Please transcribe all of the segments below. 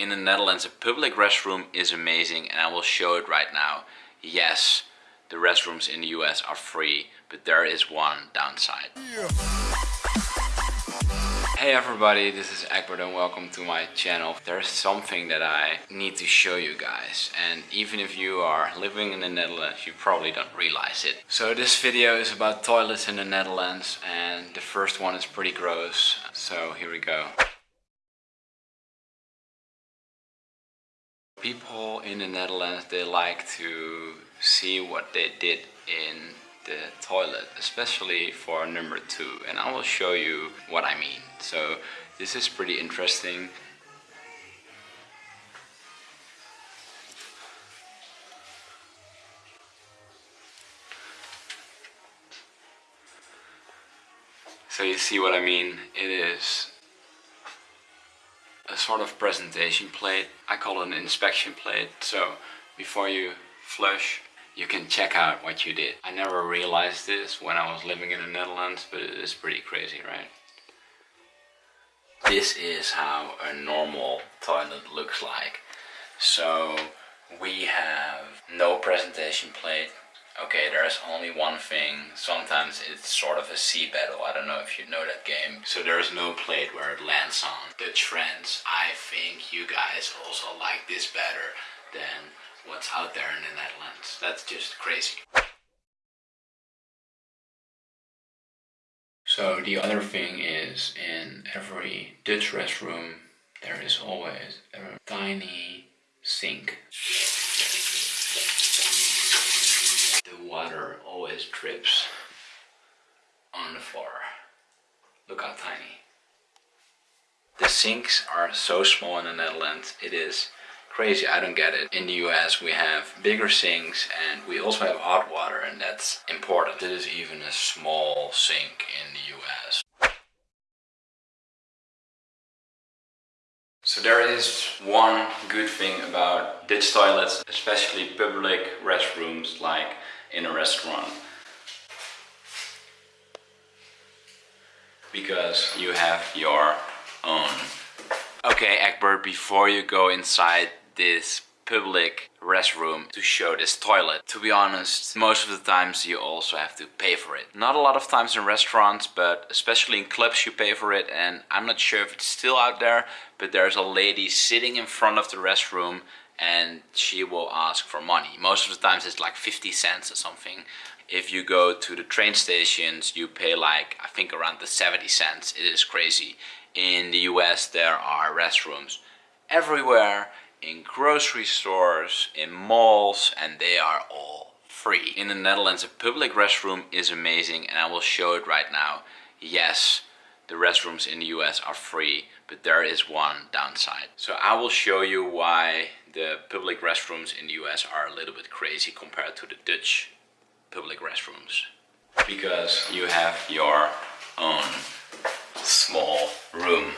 In the Netherlands, a public restroom is amazing and I will show it right now. Yes, the restrooms in the US are free, but there is one downside. Hey everybody, this is Egbert and welcome to my channel. There's something that I need to show you guys and even if you are living in the Netherlands you probably don't realize it. So this video is about toilets in the Netherlands and the first one is pretty gross. So here we go. People in the Netherlands, they like to see what they did in the toilet, especially for number two. And I will show you what I mean. So this is pretty interesting. So you see what I mean? It is a sort of presentation plate. I call it an inspection plate. So before you flush, you can check out what you did. I never realized this when I was living in the Netherlands, but it is pretty crazy, right? This is how a normal toilet looks like. So we have no presentation plate, Okay, there's only one thing. Sometimes it's sort of a sea battle. I don't know if you know that game. So there's no plate where it lands on. The trends, I think you guys also like this better than what's out there in the Netherlands. That's just crazy. So the other thing is in every Dutch restroom there is always a tiny sink water drips on the floor. Look how tiny. The sinks are so small in the Netherlands, it is crazy, I don't get it. In the US we have bigger sinks and we also have hot water and that's important. This is even a small sink in the US. So there is one good thing about Dutch toilets, especially public restrooms like in a restaurant because you have your own. Okay Egbert, before you go inside this public restroom to show this toilet. To be honest, most of the times you also have to pay for it. Not a lot of times in restaurants, but especially in clubs you pay for it and I'm not sure if it's still out there, but there's a lady sitting in front of the restroom and she will ask for money. Most of the times it's like 50 cents or something. If you go to the train stations, you pay like, I think around the 70 cents. It is crazy. In the US, there are restrooms everywhere, in grocery stores, in malls, and they are all free. In the Netherlands, a public restroom is amazing, and I will show it right now. Yes, the restrooms in the US are free, but there is one downside. So I will show you why the public restrooms in the US are a little bit crazy compared to the Dutch public restrooms. Because you have your own small room.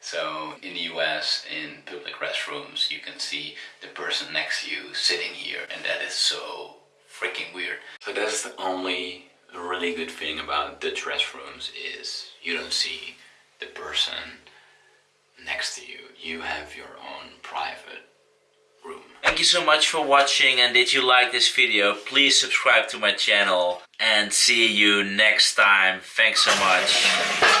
So in the US, in public restrooms, you can see the person next to you sitting here and that is so freaking weird. So that's the only really good thing about Dutch restrooms is you don't see the person next to you. You have your own private room. Thank you so much for watching and did you like this video, please subscribe to my channel and see you next time. Thanks so much.